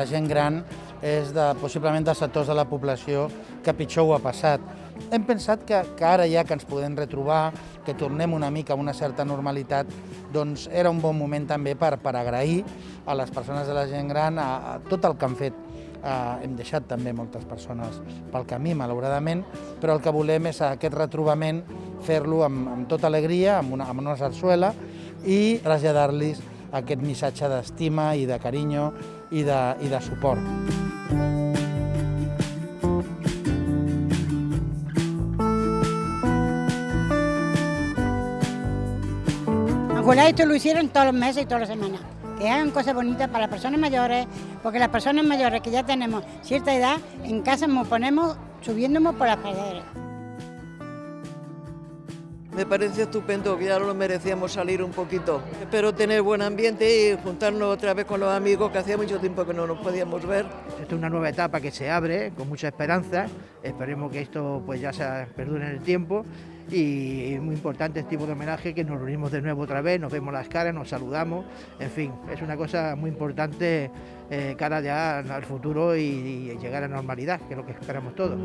la gent gran és de, possiblement dels sectors de la població que pitjor ho ha passat. Hem pensat que, que ara ja que ens podem retrobar, que tornem una mica a una certa normalitat, doncs era un bon moment també per, per agrair a les persones de la gent gran a, a tot el que han fet. Uh, hem deixat també moltes persones pel camí, malauradament, però el que volem és aquest retrobament fer-lo amb, amb tota alegria, amb una, amb una sarsuela i traslladar-los aquest missatge d'estima i de carinyo i de, i de suport. Ojalá esto lo hicieran todos los meses y todas las semanas. Que hagan cosas bonitas para las personas mayores, porque las personas mayores que ya tenemos cierta edad, en casa nos ponemos subiéndonos por las paredes. Me parece estupendo, que ya lo merecíamos salir un poquito. Espero tener buen ambiente y juntarnos otra vez con los amigos que hacía mucho tiempo que no nos podíamos ver. Esta es una nueva etapa que se abre con mucha esperanza. Esperemos que esto pues ya se perdure en el tiempo y es muy importante este tipo de homenaje que nos reunimos de nuevo otra vez, nos vemos las caras, nos saludamos, en fin, es una cosa muy importante eh, cara ya al futuro y, y llegar a normalidad, que es lo que esperamos todos.